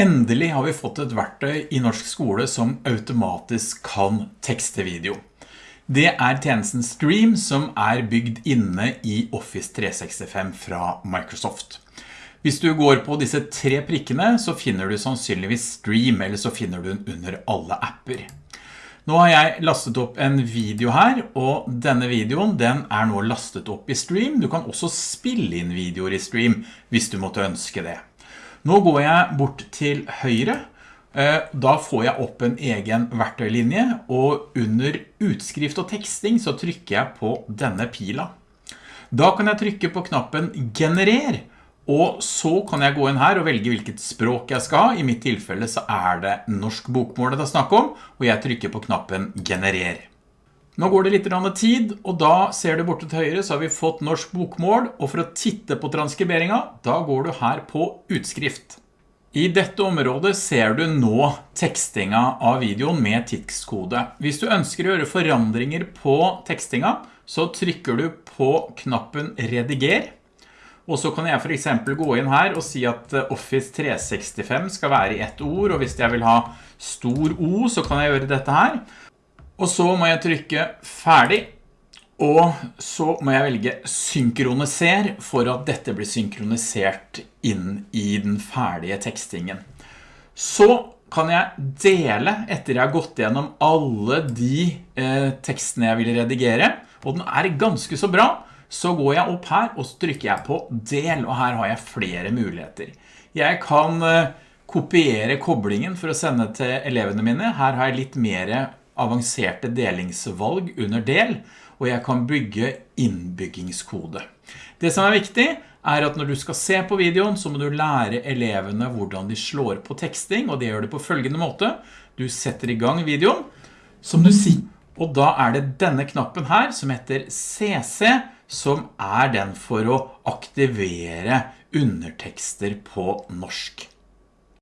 Endelig har vi fått et verktøy i norsk skole som automatisk kan tekste video. Det er tjenesten Stream som er bygd inne i Office 365 fra Microsoft. Hvis du går på disse tre prikkene så finner du sannsynligvis Stream, eller så finner du den under alle apper. Nå har jeg lastet opp en video her, og denne videoen den er nå lastet opp i Stream. Du kan også spille inn videoer i Stream hvis du måtte ønske det. Nå går jeg bort til høyre. Eh, da får jeg opp en egen verktøylinje, og under utskrift og teksting så trykker jeg på denne pila. Da kan jeg trykke på knappen Generer, og så kan jeg gå inn her og velge hvilket språk jeg skal ha. I mitt tilfelle så er det norsk bokmål det er snakk om, og jeg trykker på knappen Generer. Nå går det litt tid, og da ser du borte til høyre så har vi fått norsk bokmål, og for å titte på transkriberingen, da går du her på utskrift. I dette området ser du nå tekstinga av videoen med tidskode. Hvis du ønsker å gjøre forandringer på tekstinga, så trykker du på knappen rediger, og så kan jeg for eksempel gå inn her og si at Office 365 skal være i ett ord, og hvis jeg vil ha stor O, så kan jeg gjøre dette her. Og så må jeg trykke ferdig, og så må jeg velge synkroniser for at dette blir synkronisert inn i den ferdige tekstingen. Så kan jeg dele etter jeg har gått gjennom alle de eh, tekstene jeg vil redigere, og den er ganske så bra, så går jeg opp her og trykker jeg på del, og her har jeg flere muligheter. Jeg kan eh, kopiere koblingen for å sende til elevene mine. Her har jeg litt mer avanserte delingsvalg under del, og jeg kan bygge innbyggingskode. Det som er viktig er at når du skal se på videoen, så må du lære elevene hvordan de slår på teksting, og det gjør det på følgende måte. Du setter i gang videoen, som du sier, og da er det denne knappen her som heter CC, som er den for å aktivere undertekster på norsk.